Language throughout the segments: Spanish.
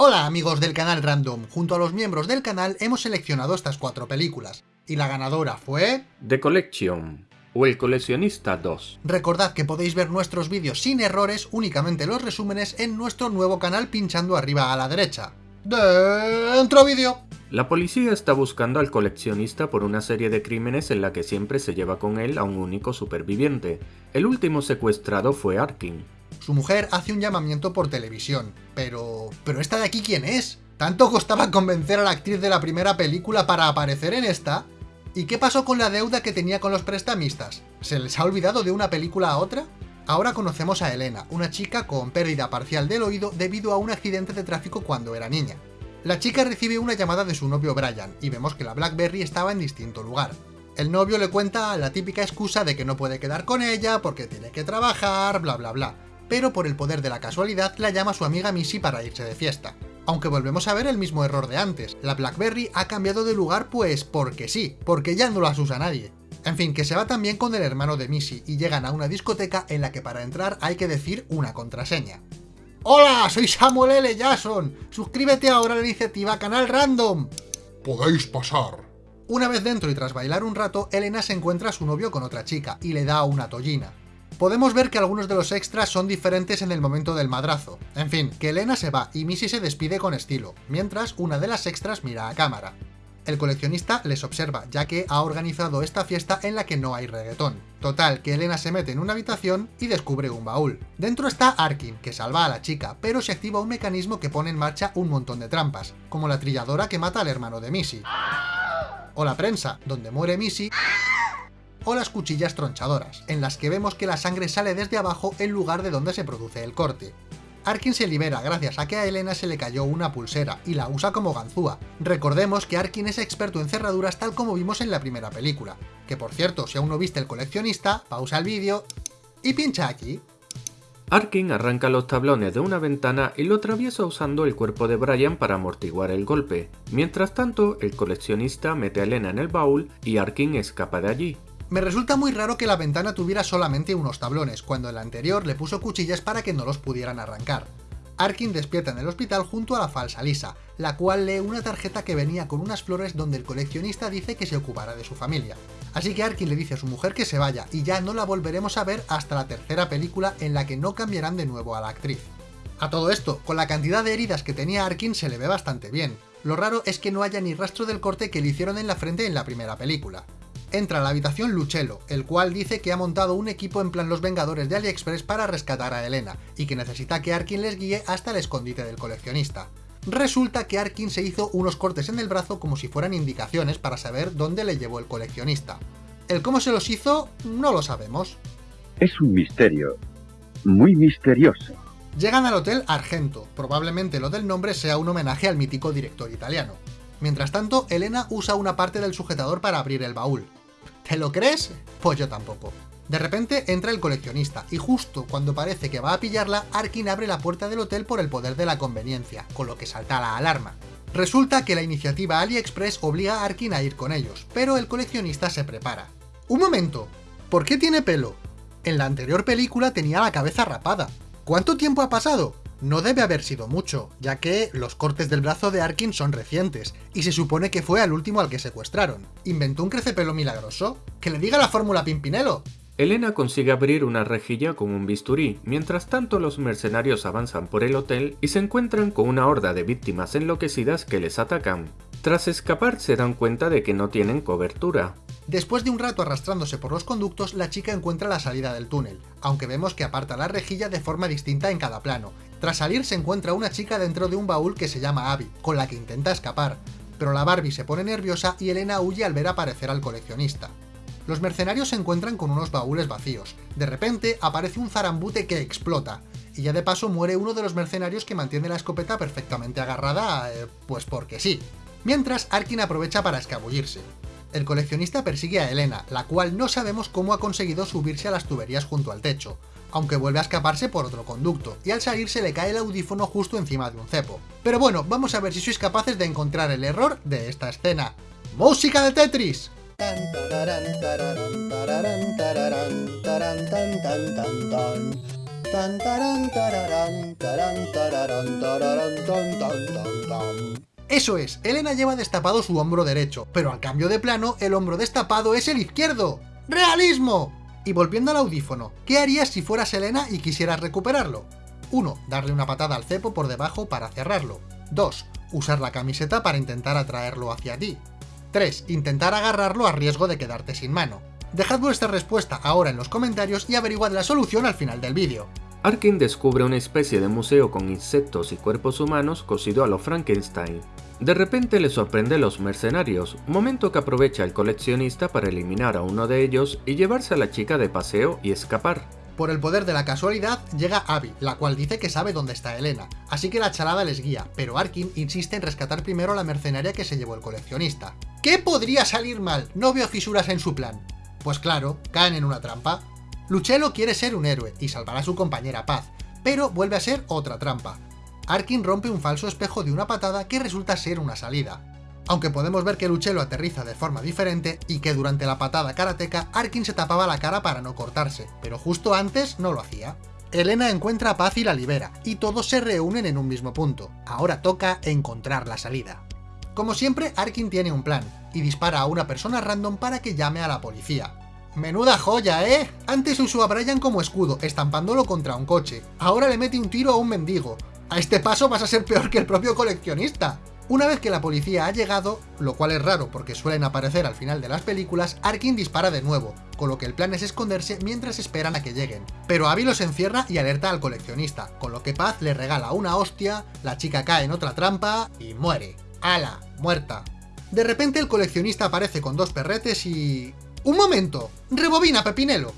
Hola amigos del canal Random, junto a los miembros del canal hemos seleccionado estas cuatro películas, y la ganadora fue... The Collection, o El Coleccionista 2. Recordad que podéis ver nuestros vídeos sin errores, únicamente los resúmenes, en nuestro nuevo canal pinchando arriba a la derecha. ¡Dentro vídeo! La policía está buscando al coleccionista por una serie de crímenes en la que siempre se lleva con él a un único superviviente. El último secuestrado fue Arkin, su mujer hace un llamamiento por televisión. Pero... ¿Pero esta de aquí quién es? ¿Tanto costaba convencer a la actriz de la primera película para aparecer en esta? ¿Y qué pasó con la deuda que tenía con los prestamistas? ¿Se les ha olvidado de una película a otra? Ahora conocemos a Elena, una chica con pérdida parcial del oído debido a un accidente de tráfico cuando era niña. La chica recibe una llamada de su novio Brian, y vemos que la Blackberry estaba en distinto lugar. El novio le cuenta la típica excusa de que no puede quedar con ella porque tiene que trabajar, bla bla bla pero por el poder de la casualidad la llama su amiga Missy para irse de fiesta. Aunque volvemos a ver el mismo error de antes, la BlackBerry ha cambiado de lugar pues porque sí, porque ya no las usa nadie. En fin, que se va también con el hermano de Missy y llegan a una discoteca en la que para entrar hay que decir una contraseña. ¡Hola! Soy Samuel L. Jackson. Suscríbete ahora a la iniciativa Canal Random. Podéis pasar. Una vez dentro y tras bailar un rato, Elena se encuentra a su novio con otra chica y le da una tollina. Podemos ver que algunos de los extras son diferentes en el momento del madrazo. En fin, que Elena se va y Missy se despide con estilo, mientras una de las extras mira a cámara. El coleccionista les observa, ya que ha organizado esta fiesta en la que no hay reggaetón. Total, que Elena se mete en una habitación y descubre un baúl. Dentro está Arkin, que salva a la chica, pero se activa un mecanismo que pone en marcha un montón de trampas, como la trilladora que mata al hermano de Missy. O la prensa, donde muere Missy o las cuchillas tronchadoras, en las que vemos que la sangre sale desde abajo en lugar de donde se produce el corte. Arkin se libera gracias a que a Elena se le cayó una pulsera, y la usa como ganzúa. Recordemos que Arkin es experto en cerraduras tal como vimos en la primera película. Que por cierto, si aún no viste el coleccionista, pausa el vídeo y pincha aquí. Arkin arranca los tablones de una ventana y lo atraviesa usando el cuerpo de Brian para amortiguar el golpe. Mientras tanto, el coleccionista mete a Elena en el baúl y Arkin escapa de allí. Me resulta muy raro que la ventana tuviera solamente unos tablones, cuando el anterior le puso cuchillas para que no los pudieran arrancar. Arkin despierta en el hospital junto a la falsa Lisa, la cual lee una tarjeta que venía con unas flores donde el coleccionista dice que se ocupará de su familia. Así que Arkin le dice a su mujer que se vaya, y ya no la volveremos a ver hasta la tercera película en la que no cambiarán de nuevo a la actriz. A todo esto, con la cantidad de heridas que tenía Arkin se le ve bastante bien. Lo raro es que no haya ni rastro del corte que le hicieron en la frente en la primera película. Entra a la habitación Luchelo, el cual dice que ha montado un equipo en plan Los Vengadores de AliExpress para rescatar a Elena, y que necesita que Arkin les guíe hasta el escondite del coleccionista. Resulta que Arkin se hizo unos cortes en el brazo como si fueran indicaciones para saber dónde le llevó el coleccionista. El cómo se los hizo no lo sabemos. Es un misterio, muy misterioso. Llegan al Hotel Argento, probablemente lo del nombre sea un homenaje al mítico director italiano. Mientras tanto, Elena usa una parte del sujetador para abrir el baúl, ¿Te lo crees? Pues yo tampoco. De repente entra el coleccionista, y justo cuando parece que va a pillarla, Arkin abre la puerta del hotel por el poder de la conveniencia, con lo que salta la alarma. Resulta que la iniciativa AliExpress obliga a Arkin a ir con ellos, pero el coleccionista se prepara. ¡Un momento! ¿Por qué tiene pelo? En la anterior película tenía la cabeza rapada. ¿Cuánto tiempo ha pasado? No debe haber sido mucho, ya que los cortes del brazo de Arkin son recientes, y se supone que fue al último al que secuestraron. ¿Inventó un crecepelo milagroso? ¡Que le diga la fórmula Pimpinelo! Elena consigue abrir una rejilla con un bisturí, mientras tanto los mercenarios avanzan por el hotel y se encuentran con una horda de víctimas enloquecidas que les atacan. Tras escapar se dan cuenta de que no tienen cobertura. Después de un rato arrastrándose por los conductos, la chica encuentra la salida del túnel, aunque vemos que aparta la rejilla de forma distinta en cada plano, tras salir se encuentra una chica dentro de un baúl que se llama Abby, con la que intenta escapar, pero la Barbie se pone nerviosa y Elena huye al ver aparecer al coleccionista. Los mercenarios se encuentran con unos baúles vacíos. De repente aparece un zarambute que explota, y ya de paso muere uno de los mercenarios que mantiene la escopeta perfectamente agarrada, eh, pues porque sí. Mientras, Arkin aprovecha para escabullirse. El coleccionista persigue a Elena, la cual no sabemos cómo ha conseguido subirse a las tuberías junto al techo, aunque vuelve a escaparse por otro conducto, y al salir se le cae el audífono justo encima de un cepo. Pero bueno, vamos a ver si sois capaces de encontrar el error de esta escena. ¡Música de Tetris! Eso es, Elena lleva destapado su hombro derecho, pero al cambio de plano, el hombro destapado es el izquierdo. ¡Realismo! Y volviendo al audífono, ¿qué harías si fueras Elena y quisieras recuperarlo? 1. Darle una patada al cepo por debajo para cerrarlo. 2. Usar la camiseta para intentar atraerlo hacia ti. 3. Intentar agarrarlo a riesgo de quedarte sin mano. Dejad vuestra respuesta ahora en los comentarios y averiguad la solución al final del vídeo. Arkin descubre una especie de museo con insectos y cuerpos humanos cosido a lo Frankenstein. De repente le sorprende los mercenarios, momento que aprovecha el coleccionista para eliminar a uno de ellos y llevarse a la chica de paseo y escapar. Por el poder de la casualidad, llega Abby, la cual dice que sabe dónde está Elena, así que la charada les guía, pero Arkin insiste en rescatar primero a la mercenaria que se llevó el coleccionista. ¿Qué podría salir mal? No veo fisuras en su plan. Pues claro, caen en una trampa. Luchelo quiere ser un héroe y salvar a su compañera Paz, pero vuelve a ser otra trampa. Arkin rompe un falso espejo de una patada que resulta ser una salida. Aunque podemos ver que Luchelo aterriza de forma diferente y que durante la patada karateca Arkin se tapaba la cara para no cortarse, pero justo antes no lo hacía. Elena encuentra a Paz y la libera, y todos se reúnen en un mismo punto. Ahora toca encontrar la salida. Como siempre, Arkin tiene un plan, y dispara a una persona random para que llame a la policía. Menuda joya, ¿eh? Antes usó a Brian como escudo, estampándolo contra un coche. Ahora le mete un tiro a un mendigo. A este paso vas a ser peor que el propio coleccionista. Una vez que la policía ha llegado, lo cual es raro porque suelen aparecer al final de las películas, Arkin dispara de nuevo, con lo que el plan es esconderse mientras esperan a que lleguen. Pero Abby los encierra y alerta al coleccionista, con lo que Paz le regala una hostia, la chica cae en otra trampa y muere. ¡Hala! Muerta. De repente el coleccionista aparece con dos perretes y... ¡Un momento! ¡Rebobina, Pepinelo!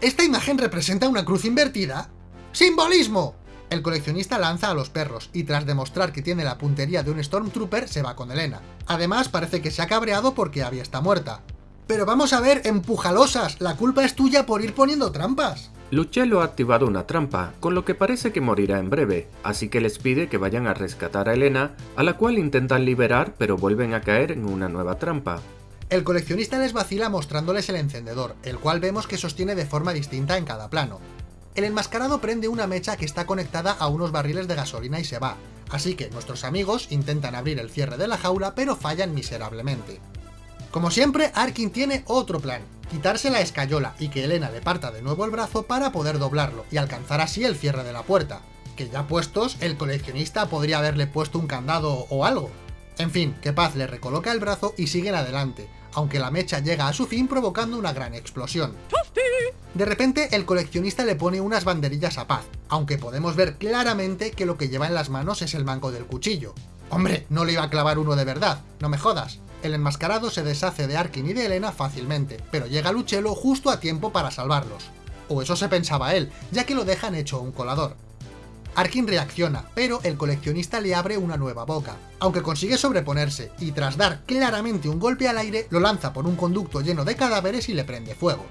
¿Esta imagen representa una cruz invertida? ¡Simbolismo! El coleccionista lanza a los perros, y tras demostrar que tiene la puntería de un Stormtrooper, se va con Elena. Además, parece que se ha cabreado porque Abby está muerta. Pero vamos a ver, empujalosas, la culpa es tuya por ir poniendo trampas. Luchelo ha activado una trampa, con lo que parece que morirá en breve, así que les pide que vayan a rescatar a Elena, a la cual intentan liberar pero vuelven a caer en una nueva trampa. El coleccionista les vacila mostrándoles el encendedor, el cual vemos que sostiene de forma distinta en cada plano. El enmascarado prende una mecha que está conectada a unos barriles de gasolina y se va, así que nuestros amigos intentan abrir el cierre de la jaula pero fallan miserablemente. Como siempre, Arkin tiene otro plan, quitarse la escayola y que Elena le parta de nuevo el brazo para poder doblarlo y alcanzar así el cierre de la puerta, que ya puestos, el coleccionista podría haberle puesto un candado o algo. En fin, que Paz le recoloca el brazo y siguen adelante, aunque la mecha llega a su fin provocando una gran explosión. De repente, el coleccionista le pone unas banderillas a Paz, aunque podemos ver claramente que lo que lleva en las manos es el mango del cuchillo. Hombre, no le iba a clavar uno de verdad, no me jodas. El enmascarado se deshace de Arkin y de Elena fácilmente, pero llega Luchelo justo a tiempo para salvarlos. O eso se pensaba él, ya que lo dejan hecho un colador. Arkin reacciona, pero el coleccionista le abre una nueva boca, aunque consigue sobreponerse, y tras dar claramente un golpe al aire, lo lanza por un conducto lleno de cadáveres y le prende fuego.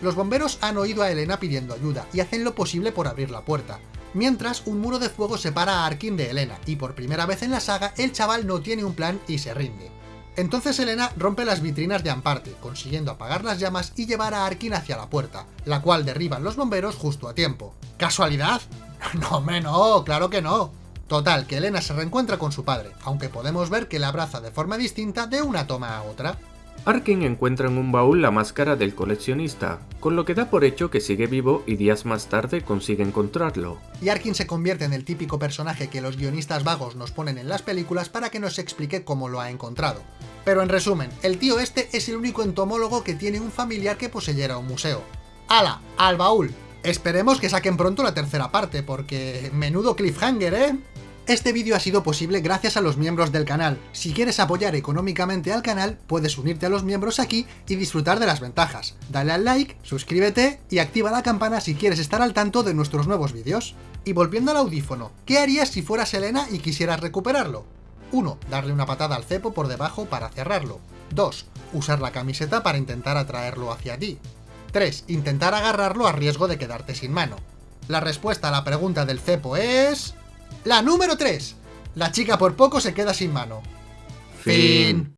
Los bomberos han oído a Elena pidiendo ayuda y hacen lo posible por abrir la puerta, mientras un muro de fuego separa a Arkin de Elena, y por primera vez en la saga el chaval no tiene un plan y se rinde. Entonces Elena rompe las vitrinas de Amparte, consiguiendo apagar las llamas y llevar a Arkin hacia la puerta, la cual derriban los bomberos justo a tiempo. ¿Casualidad? No, no, claro que no. Total, que Elena se reencuentra con su padre, aunque podemos ver que la abraza de forma distinta de una toma a otra. Arkin encuentra en un baúl la máscara del coleccionista, con lo que da por hecho que sigue vivo y días más tarde consigue encontrarlo. Y Arkin se convierte en el típico personaje que los guionistas vagos nos ponen en las películas para que nos explique cómo lo ha encontrado. Pero en resumen, el tío este es el único entomólogo que tiene un familiar que poseyera un museo. ¡Hala! ¡Al baúl! Esperemos que saquen pronto la tercera parte, porque menudo cliffhanger, ¿eh? Este vídeo ha sido posible gracias a los miembros del canal. Si quieres apoyar económicamente al canal, puedes unirte a los miembros aquí y disfrutar de las ventajas. Dale al like, suscríbete y activa la campana si quieres estar al tanto de nuestros nuevos vídeos. Y volviendo al audífono, ¿qué harías si fueras Elena y quisieras recuperarlo? 1. Darle una patada al cepo por debajo para cerrarlo. 2. Usar la camiseta para intentar atraerlo hacia ti. 3. Intentar agarrarlo a riesgo de quedarte sin mano. La respuesta a la pregunta del cepo es... La número 3. La chica por poco se queda sin mano. Fin.